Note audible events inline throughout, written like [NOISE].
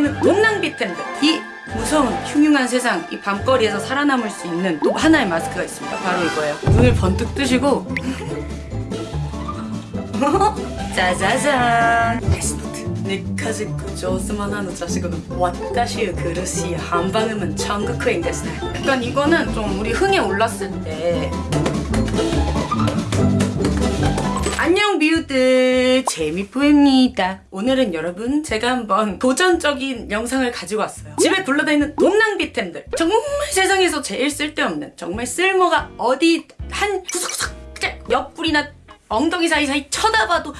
있는 돈 낭비 트렌드 이 무서운 흉흉한 세상 이 밤거리에서 살아남을 수 있는 또 하나의 마스크가 있습니다. 바로 이거예요. 눈을 번뜩 뜨시고. [LAUGHS] 짜자잔. 레시노트. 네가지고 조스만한 자식은 왓다시의 그릇이 한방음은 천국인 데스 약간 이거는 좀 우리 흥에 올랐을 때 미우들 재미뿌입니다. 오늘은 여러분 제가 한번 도전적인 영상을 가지고 왔어요. 집에 굴러다니는 돈 낭비템들. 정말 세상에서 제일 쓸데없는 정말 쓸모가 어디 한 구석구석 옆구리나 엉덩이 사이사이 쳐다봐도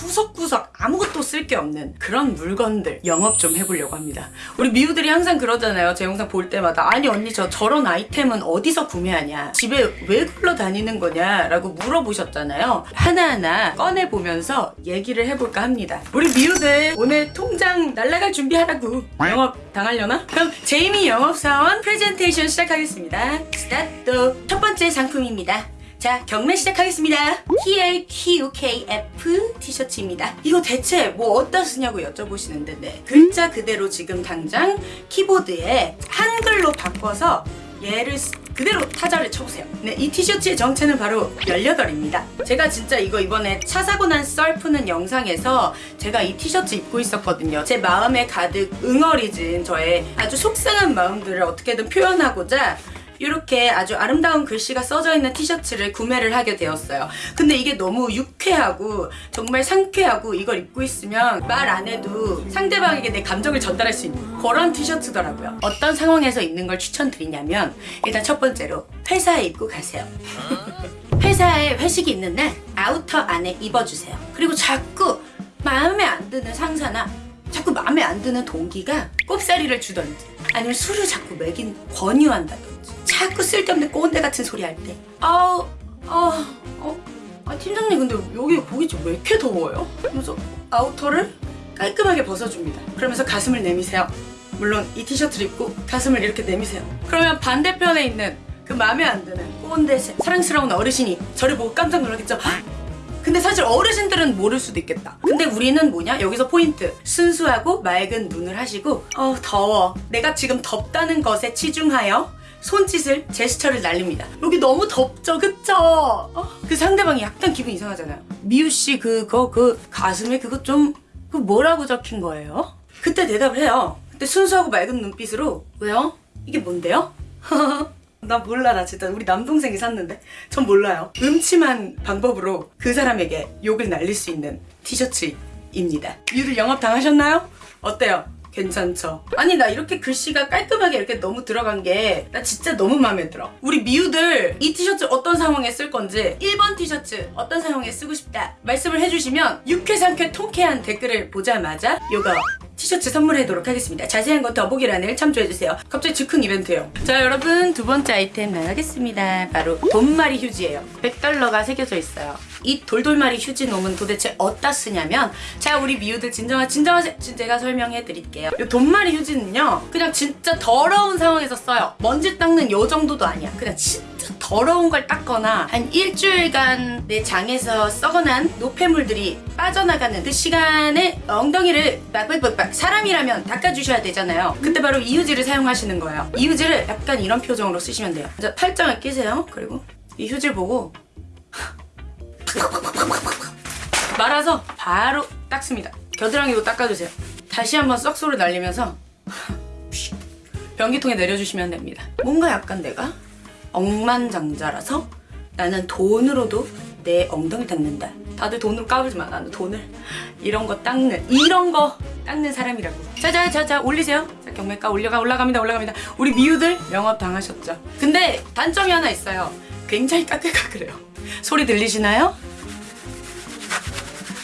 구석구석 아무것도 쓸 게 없는 그런 물건들 영업 좀 해보려고 합니다. 우리 미우들이 항상 그러잖아요. 제 영상 볼 때마다 아니 언니 저 저런 아이템은 어디서 구매하냐 집에 왜 굴러다니는 거냐 라고 물어보셨잖아요. 하나하나 꺼내보면서 얘기를 해볼까 합니다. 우리 미우들 오늘 통장 날라갈 준비하라고 영업 당하려나? 그럼 제이미 영업사원 프레젠테이션 시작하겠습니다. 스타트 첫 번째 상품입니다. 자 경매 시작하겠습니다. TLQKF 티셔츠입니다. 이거 대체 뭐 어디다 쓰냐고 여쭤보시는데 네. 글자 그대로 지금 당장 키보드에 한글로 바꿔서 얘를 쓰- 그대로 타자를 쳐보세요. 네, 이 티셔츠의 정체는 바로 18입니다. 제가 진짜 이거 이번에 차 사고 난 썰 푸는 영상에서 제가 이 티셔츠 입고 있었거든요. 제 마음에 가득 응어리진 저의 아주 속상한 마음들을 어떻게든 표현하고자 이렇게 아주 아름다운 글씨가 써져 있는 티셔츠를 구매를 하게 되었어요. 근데 이게 너무 유쾌하고 정말 상쾌하고 이걸 입고 있으면 말 안 해도 상대방에게 내 감정을 전달할 수 있는 그런 티셔츠더라고요. 어떤 상황에서 입는 걸 추천드리냐면 일단 첫 번째로 회사에 입고 가세요. 회사에 회식이 있는 날 아우터 안에 입어주세요. 그리고 자꾸 마음에 안 드는 상사나 자꾸 마음에 안 드는 동기가 꼽사리를 주던지 아니면 술을 자꾸 먹인 권유한다든지 자꾸 쓸데없는 꼰대 같은 소리 할 때 아우 아, 어, 아 팀장님 근데 여기 고깃집 왜 이렇게 더워요? 그러면서 아우터를 깔끔하게 벗어줍니다 그러면서 가슴을 내미세요 물론 이 티셔츠를 입고 가슴을 이렇게 내미세요 그러면 반대편에 있는 그 마음에 안 드는 꼰대 사랑스러운 어르신이 저를 보고 깜짝 놀라겠죠 헉! 근데 사실 어르신들은 모를 수도 있겠다. 근데 우리는 뭐냐? 여기서 포인트. 순수하고 맑은 눈을 하시고 어 더워. 내가 지금 덥다는 것에 치중하여 손짓을 제스처를 날립니다. 여기 너무 덥죠, 그쵸? 어? 그 상대방이 약간 기분 이상하잖아요. 미우 씨 그거 그 가슴에 그거 좀 그 뭐라고 적힌 거예요? 그때 대답을 해요. 그때 순수하고 맑은 눈빛으로 왜요? 이게 뭔데요? [LAUGHS] 나 몰라 나 진짜 우리 남동생이 샀는데 전 몰라요 음침한 방법으로 그 사람에게 욕을 날릴 수 있는 티셔츠입니다 유를 영업 당하셨나요? 어때요? 괜찮죠? 아니 나 이렇게 글씨가 깔끔하게 이렇게 너무 들어간 게 나 진짜 너무 마음에 들어 우리 미우들 이 티셔츠 어떤 상황에 쓸 건지 1번 티셔츠 어떤 상황에 쓰고 싶다 말씀을 해주시면 유쾌상쾌 통쾌한 댓글을 보자마자 요거 티셔츠 선물해도록 하겠습니다. 자세한 건 더보기란을 참조해주세요. 갑자기 즉흥 이벤트예요. 자 여러분 두 번째 아이템 나가겠습니다. 바로 돈마리 휴지예요. 100달러가 새겨져 있어요. 이 돌돌마리 휴지 놈은 도대체 어디다 쓰냐면 자 우리 미우들 진정하. 지금 제가 설명해 드릴게요. 이 돈마리 휴지는요 그냥 진짜 더러운 상황에서 써요. 먼지 닦는 요 정도도 아니야. 그냥 진짜 더러운 걸 닦거나 한 일주일간 내 장에서 썩어난 노폐물들이 빠져나가는 그 시간에 엉덩이를 빡빡빡빡 사람이라면 닦아주셔야 되잖아요. 그때 바로 이 휴지를 사용하시는 거예요. 이 휴지를 약간 이런 표정으로 쓰시면 돼요. 먼저 팔짱을 끼세요. 그리고 이 휴지를 보고 [LAUGHS] 말아서 바로 닦습니다. 겨드랑이도 닦아주세요. 다시 한번 썩소를 날리면서 [LAUGHS] 변기통에 내려주시면 됩니다. 뭔가 약간 내가 억만장자라서 나는 돈으로도 내 엉덩이 닦는다. 다들 돈으로 까불지 마. 나는 돈을 이런 거 닦는 이런 거 닦는 사람이라고. 자자자자 올리세요. 자 경매가 올려가 올라갑니다 올라갑니다. 우리 미우들 영업 당하셨죠. 근데 단점이 하나 있어요. 굉장히 까끌까끌해요. [LAUGHS] 소리 들리시나요?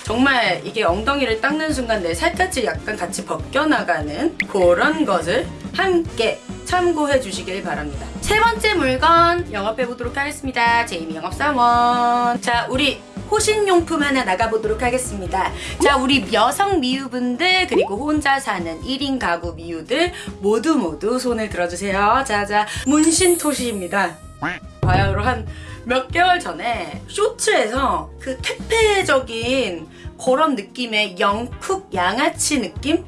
정말 이게 엉덩이를 닦는 순간 내 살갗이 약간 같이 벗겨나가는 그런 것을 함께 참고해 주시길 바랍니다. 세 번째 물건 영업해 보도록 하겠습니다. 제이미 영업사원. 자, 우리 호신용품 하나 나가보도록 하겠습니다. 자, 우리 여성 미우분들 그리고 혼자 사는 1인 가구 미우들 모두 모두 손을 들어주세요. 자자, 문신토시입니다. 바야흐로 한몇 개월 전에 쇼츠에서 그 퇴폐적인 그런 느낌의 영쿡 양아치 느낌?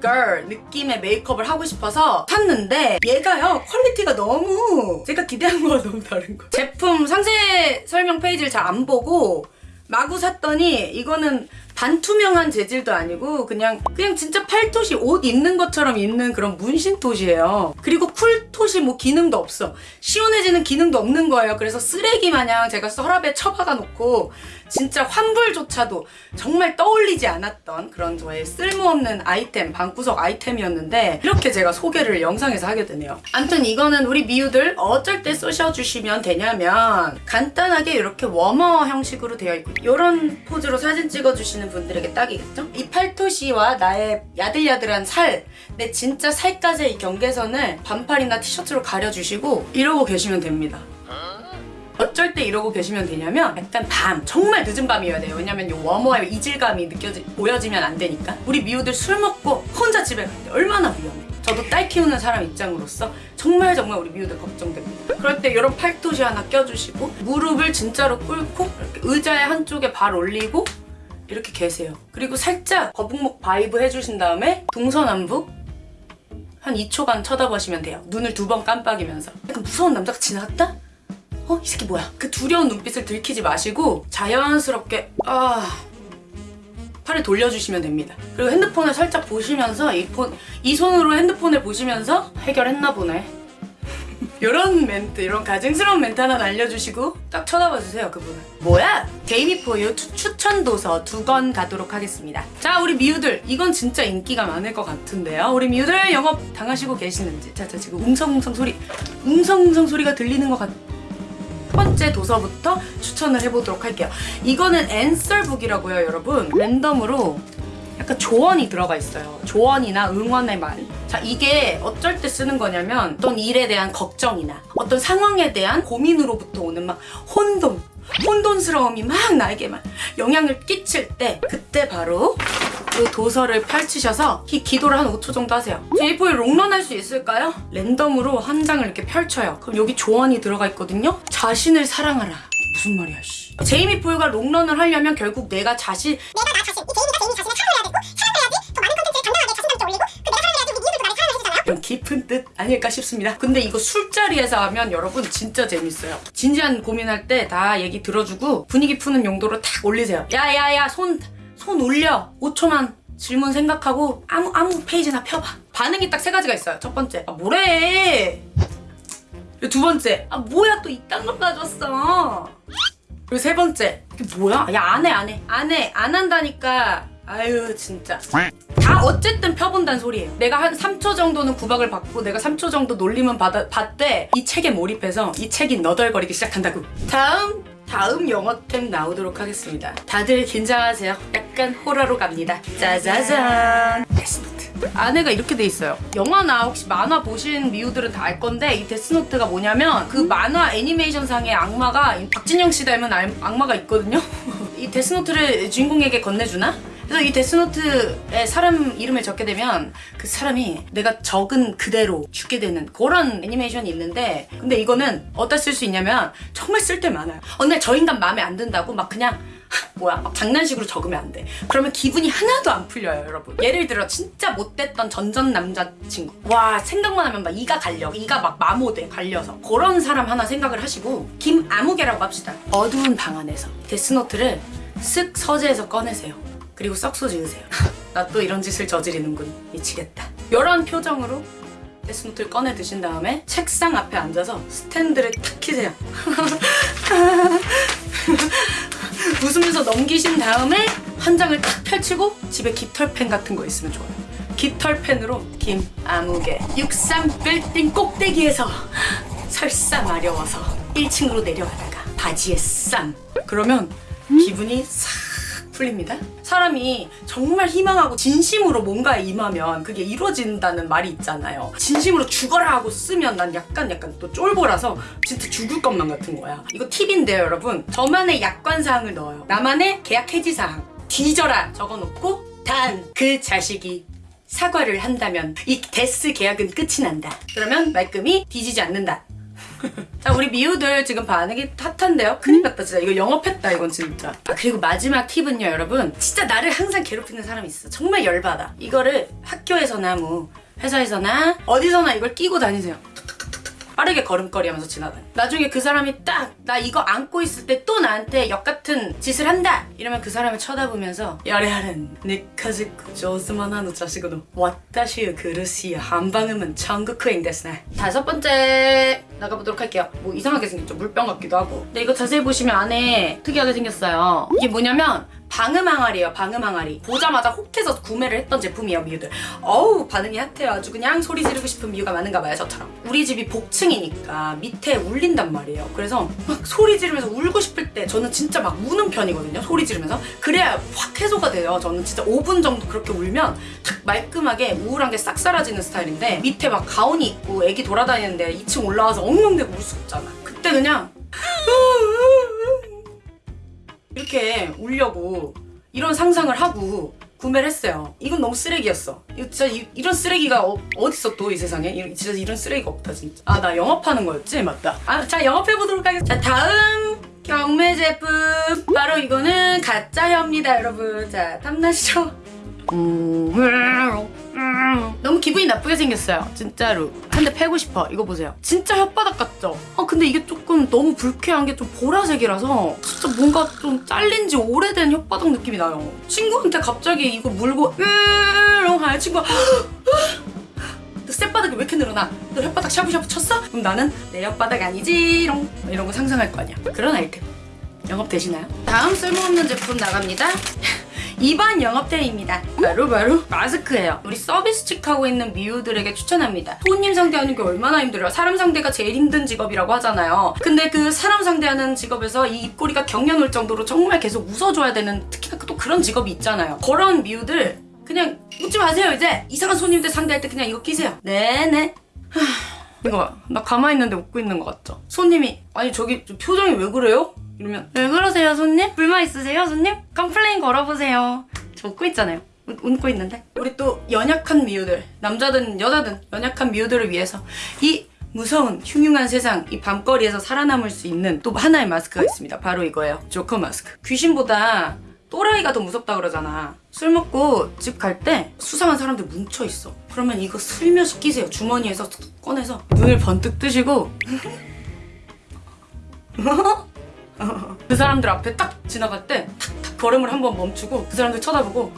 Girl 느낌의 메이크업을 하고 싶어서 샀는데 얘가요 퀄리티가 너무 제가 기대한 거와 [LAUGHS] 너무 다른 거 제품 상세 설명 페이지를 잘 안 보고 마구 샀더니 이거는 반투명한 재질도 아니고 그냥 그냥 진짜 팔토시 옷 입는 것처럼 입는 그런 문신토시예요. 그리고 쿨토시 뭐 기능도 없어. 시원해지는 기능도 없는 거예요. 그래서 쓰레기 마냥 제가 서랍에 처박아 놓고 진짜 환불조차도 정말 떠올리지 않았던 그런 저의 쓸모없는 아이템, 방구석 아이템이었는데 이렇게 제가 소개를 영상에서 하게 되네요. 아무튼 이거는 우리 미우들 어쩔 때 쓰셔주시면 되냐면 간단하게 이렇게 워머 형식으로 되어 있고 이런 포즈로 사진 찍어주시는 분들에게 딱이겠죠? 이 팔토시와 나의 야들야들한 살, 내 진짜 살까지의 이 경계선을 반팔이나 티셔츠로 가려주시고 이러고 계시면 됩니다. 어쩔 때 이러고 계시면 되냐면 약간 밤 정말 늦은 밤이어야 돼요. 왜냐면 이 워머의 이질감이 느껴지 보여지면 안 되니까. 우리 미우들 술 먹고 혼자 집에 갈 때 얼마나 위험해. 저도 딸 키우는 사람 입장으로서 정말 정말 우리 미우들 걱정됩니다. 그럴 때 이런 팔토시 하나 껴주시고 무릎을 진짜로 꿇고 의자의 한쪽에 발 올리고 이렇게 계세요. 그리고 살짝 거북목 vibe 해주신 다음에 동서남북 한 2초간 쳐다보시면 돼요. 눈을 두 번 깜빡이면서. 약간 무서운 남자가 지나갔다? 어? 이 새끼 뭐야? 그 두려운 눈빛을 들키지 마시고 자연스럽게 아 팔을 돌려주시면 됩니다. 그리고 핸드폰을 살짝 보시면서 이, 폰, 이 손으로 핸드폰을 보시면서 해결했나 보네. [LAUGHS] 이런 멘트, 이런 가증스러운 멘트 하나 알려주시고 딱 쳐다봐 주세요, 그분을. 뭐야? 데이비포유 추천 도서 두 권 가도록 하겠습니다. 자, 우리 미우들. 이건 진짜 인기가 많을 것 같은데요. 우리 미우들 영업 당하시고 계시는지. 자, 자, 지금 웅성웅성 소리, 웅성웅성 소리가 들리는 것 같... 첫 번째 도서부터 추천을 해보도록 할게요. 이거는 앤설북이라고요, 여러분. 랜덤으로 약간 조언이 들어가 있어요. 조언이나 응원의 말. 자, 이게 어쩔 때 쓰는 거냐면 어떤 일에 대한 걱정이나 어떤 상황에 대한 고민으로부터 오는 막 혼돈, 혼돈스러움이 막 나에게 막 영향을 끼칠 때 그때 바로 이 도서를 펼치셔서 이 기도를 한 5초 정도 하세요. 제이포에 롱런 할 수 있을까요? 랜덤으로 한 장을 이렇게 펼쳐요. 그럼 여기 조언이 들어가 있거든요. 자신을 사랑하라. 무슨 말이야, 씨. 제이미 포유가 롱런을 하려면 결국 내가 자신 내가 나 자신, 이 개인이가 개인이 자신을 사랑해야 되고 사랑해야지 더 많은 컨텐츠를 당당하게 자신감도 올리고 그 내가 사랑해야지 우리 미우들도 나를 사랑해 주잖아. 이런 깊은 뜻 아닐까 싶습니다. 근데 이거 술자리에서 하면 여러분 진짜 재밌어요. 진지한 고민할 때 다 얘기 들어주고 분위기 푸는 용도로 탁 올리세요. 야야야 손 손 올려. 5초만 질문 생각하고 아무 아무 페이지나 펴봐. 반응이 딱 세 가지가 있어요. 첫 번째 아 뭐래. 두 번째 아 뭐야 또 이딴 걸 가져왔어. 그리고 세 번째 이게 뭐야? 야 안 해 안 해 안 해 안 한다니까. 아유 진짜. 다 어쨌든 펴본다는 소리예요. 내가 한 3초 정도는 구박을 받고 내가 3초 정도 놀림은 받아, 받되 이 책에 몰입해서 이 책이 너덜거리기 시작한다고. 다음 다음 영어템 나오도록 하겠습니다. 다들 긴장하세요. 약간 호러로 갑니다. 짜자잔. 데스노트. 안에가 이렇게 돼 있어요. 영화나 혹시 만화 보신 미우들은 다 알 건데 이 데스노트가 뭐냐면 그 만화 애니메이션 상의 악마가 이 박진영 씨 닮은 알- 악마가 있거든요. [LAUGHS] 이 데스노트를 주인공에게 건네주나? 그래서 이 데스노트에 사람 이름을 적게 되면 그 사람이 내가 적은 그대로 죽게 되는 그런 애니메이션이 있는데 근데 이거는 어디다 쓸 수 있냐면 정말 쓸데 많아요. 어느 날저 인간 마음에 안 든다고 막 그냥 하, 뭐야 막 장난식으로 적으면 안 돼. 그러면 기분이 하나도 안 풀려요, 여러분. 예를 들어 진짜 못됐던 전전 남자친구. 와 생각만 하면 막 이가 갈려, 이가 막 마모돼 갈려서 그런 사람 하나 생각을 하시고 김아무개라고 합시다. 어두운 방 안에서 데스노트를 쓱 서재에서 꺼내세요. 그리고 썩소 지으세요. [LAUGHS] 나 또 이런 짓을 저지르는군. 미치겠다. 이런 표정으로 데스노트를 꺼내 드신 다음에 책상 앞에 앉아서 스탠드를 탁 키세요. [LAUGHS] 웃으면서 넘기신 다음에 한 장을 탁 펼치고 집에 깃털펜 같은 거 있으면 좋아요. 깃털펜으로 김 아무개 63빌딩 꼭대기에서 설사 마려워서 1층으로 내려가다가 바지에 쌈 그러면 기분이 싹 풀립니다. 사람이 정말 희망하고 진심으로 뭔가에 임하면 그게 이루어진다는 말이 있잖아요. 진심으로 죽어라 하고 쓰면 난 약간 약간 또 쫄보라서 진짜 죽을 것만 같은 거야. 이거 팁인데요, 여러분. 저만의 약관 사항을 넣어요. 나만의 계약 해지 사항. 뒤져라 적어놓고 단 그 자식이 사과를 한다면 이 데스 계약은 끝이 난다. 그러면 말끔히 뒤지지 않는다. 자 우리 미우들 지금 반응이 핫한데요? 큰일 났다 진짜. 이거 영업했다 이건 진짜. 아 그리고 마지막 팁은요 여러분. 진짜 나를 항상 괴롭히는 사람이 있어. 정말 열받아. 이거를 학교에서나 뭐 회사에서나 어디서나 이걸 끼고 다니세요. 빠르게 걸음걸이 하면서 지나다니. 나중에 그 사람이 딱 나 이거 안고 있을 때 또 나한테 역 같은 짓을 한다! 이러면 그 사람을 쳐다보면서 야레하는 니카지쿠 조스만 하는 자식으로. 와타시의 그릇이 한방음은 천국행 데스네 다섯 번째 나가보도록 할게요. 뭐 이상하게 생겼죠. 물병 같기도 하고. 근데 이거 자세히 보시면 안에 특이하게 생겼어요. 이게 뭐냐면 방음 항아리예요 방음 항아리. 보자마자 혹해서 구매를 했던 제품이에요 미우들. 어우 반응이 핫해요. 아주 그냥 소리 지르고 싶은 미우가 많은가 봐요 저처럼. 우리 집이 복층이니까 밑에 울린단 말이에요. 그래서 막 소리 지르면서 울고 싶을 때 저는 진짜 막 우는 편이거든요 소리 지르면서. 그래야 확 해소가 돼요 저는. 진짜 5분 정도 그렇게 울면 탁 말끔하게 우울한 게 싹 사라지는 스타일인데 밑에 막 가온이 있고 애기 돌아다니는데 2층 올라와서 엉엉대고 울 수 없잖아. 그때 그냥 [LAUGHS] 이렇게 울려고 이런 상상을 하고 구매를 했어요. 이건 너무 쓰레기였어. 이거 진짜 이, 런 쓰레기가 어, 어딨어 또 이 세상에? 이, 진짜 이런 쓰레기가 없다 진짜. 아 나 영업하는 거였지? 맞다. 아 자 영업해보도록 하겠습니다. 자 다음 경매 제품 바로 이거는 가짜입니다 여러분. 자 탐나시죠? 음, 너무 기분이 나쁘게 생겼어요. 진짜로. 한대 패고 싶어. 이거 보세요. 진짜 혓바닥 같죠? 아 근데 이게 조금 너무 불쾌한 게 좀 보라색이라서 진짜 뭔가 좀 잘린 지 오래된 혓바닥 느낌이 나요. 친구한테 갑자기 이거 물고 으롱 하는 친구가 너 쌔바닥이 왜 이렇게 늘어나? 너 혓바닥 샤브샤브 쳤어? 그럼 나는 내 혓바닥 아니지롱 이런 거 상상할 거 아니야. 그런 아이템 영업 되시나요? 다음 쓸모없는 제품 나갑니다 이번 영업대회입니다. 바로 바로 마스크예요. 우리 서비스직 하고 있는 미우들에게 추천합니다. 손님 상대하는 게 얼마나 힘들어요. 사람 상대가 제일 힘든 직업이라고 하잖아요. 근데 그 사람 상대하는 직업에서 이 입꼬리가 경련 올 정도로 정말 계속 웃어줘야 되는 특히나 또 그런 직업이 있잖아요. 그런 미우들 그냥 웃지 마세요 이제 이상한 손님들 상대할 때 그냥 이거 끼세요. 네네. 하, 이거 나 가만히 있는데 웃고 있는 것 같죠? 손님이 아니 저기 저 표정이 왜 그래요? 이러면 왜 그러세요 손님? 불만 있으세요 손님? complain 걸어보세요. 저 웃고 있잖아요. 웃, 웃고 있는데. 우리 또 연약한 미우들 남자든 여자든 연약한 미우들을 위해서 이 무서운 흉흉한 세상 이 밤거리에서 살아남을 수 있는 또 하나의 마스크가 있습니다. 바로 이거예요. 조커 마스크. 귀신보다 또라이가 더 무섭다 그러잖아. 술 먹고 집 갈 때 수상한 사람들 뭉쳐 있어. 그러면 이거 슬며시 끼세요. 주머니에서 꺼내서 눈을 번뜩 뜨시고 [LAUGHS] [LAUGHS] 그 사람들 앞에 딱 지나갈 때 탁탁 걸음을 한번 멈추고 그 사람들 쳐다보고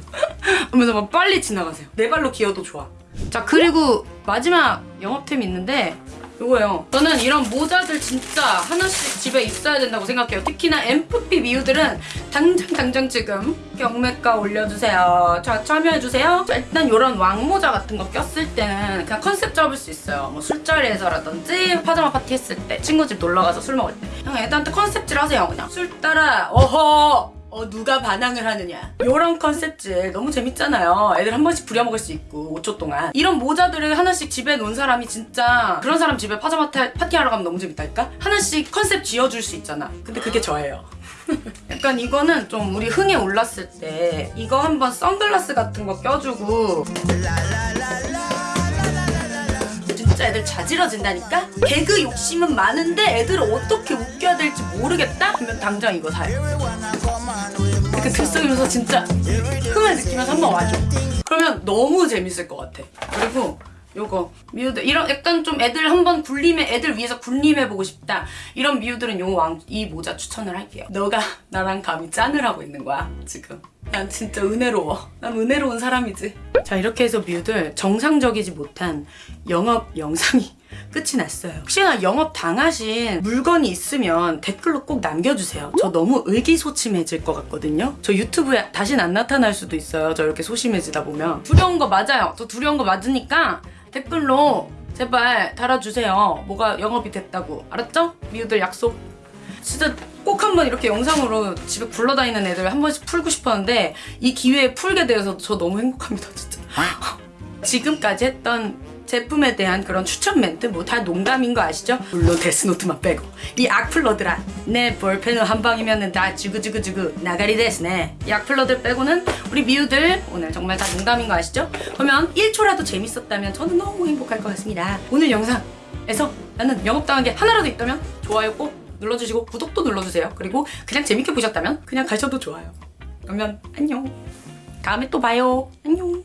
[LAUGHS] 하면서 막 빨리 지나가세요. 내 발로 기어도 좋아. 자 그리고 마지막 영업템이 있는데 이거예요. 저는 이런 모자들 진짜 하나씩 집에 있어야 된다고 생각해요. 특히나 MFP 미우들은 당장 당장 지금 경매가 올려주세요. 자 참여해주세요. 자, 일단 이런 왕모자 같은 거 꼈을 때는 그냥 컨셉 잡을 수 있어요. 뭐 술자리에서라든지 파자마 파티 했을 때 친구 집 놀러가서 술 먹을 때 그냥 애들한테 컨셉질 하세요 그냥. 술 따라 어허 어 누가 반항을 하느냐. 요런 컨셉질 너무 재밌잖아요. 애들 한 번씩 부려먹을 수 있고 5초 동안. 이런 모자들을 하나씩 집에 놓은 사람이 진짜 그런 사람 집에 파자마 타- 파티하러 가면 너무 재밌다니까? 하나씩 컨셉 지어줄 수 있잖아. 근데 그게 저예요. [LAUGHS] 약간 이거는 좀 우리 흥에 올랐을 때 이거 한번 선글라스 같은 거 껴주고 진짜 애들 자지러진다니까? 개그 욕심은 많은데 애들을 어떻게 웃겨야 될지 모르겠다? 그러면 당장 이거 사요. 이렇게 들썩이면서 진짜 흥을 느끼면서 한번 와줘. 그러면 너무 재밌을 것 같아. 그리고 요거 미우들 이런 약간 좀 애들 한번 굴림해 애들 위해서 굴림해보고 싶다. 이런 미우들은 요 왕 이 모자 추천을 할게요. 너가 나랑 감히 짠을 하고 있는 거야 지금 난 진짜 은혜로워. 난 은혜로운 사람이지. 자 이렇게 해서 미우들 정상적이지 못한 영업 영상이 [LAUGHS] 끝이 났어요. 혹시나 영업 당하신 물건이 있으면 댓글로 꼭 남겨주세요. 저 너무 의기소침해질 것 같거든요. 저 유튜브에 다신 안 나타날 수도 있어요. 저 이렇게 소심해지다 보면. 두려운 거 맞아요. 저 두려운 거 맞으니까 댓글로 제발 달아주세요. 뭐가 영업이 됐다고. 알았죠? 미우들 약속. 진짜 꼭 한번 이렇게 영상으로 집에 굴러다니는 애들 한 번씩 풀고 싶었는데 이 기회에 풀게 되어서 저 너무 행복합니다 진짜 [LAUGHS] 지금까지 했던 제품에 대한 그런 추천 멘트 뭐 다 농담인 거 아시죠? 물론 데스노트만 빼고 이 악플러들아 내 볼펜을 한 방이면은 다 주구주구주구 나가리 데스네 이 악플러들 빼고는 우리 미우들 오늘 정말 다 농담인 거 아시죠? 그러면 1초라도 재밌었다면 저는 너무 행복할 것 같습니다 오늘 영상 에서 나는 영업당한 게 하나라도 있다면 좋아요 꼭 눌러주시고 구독도 눌러주세요. 그리고 그냥 재밌게 보셨다면 그냥 가셔도 좋아요. 그러면 안녕. 다음에 또 봐요. 안녕.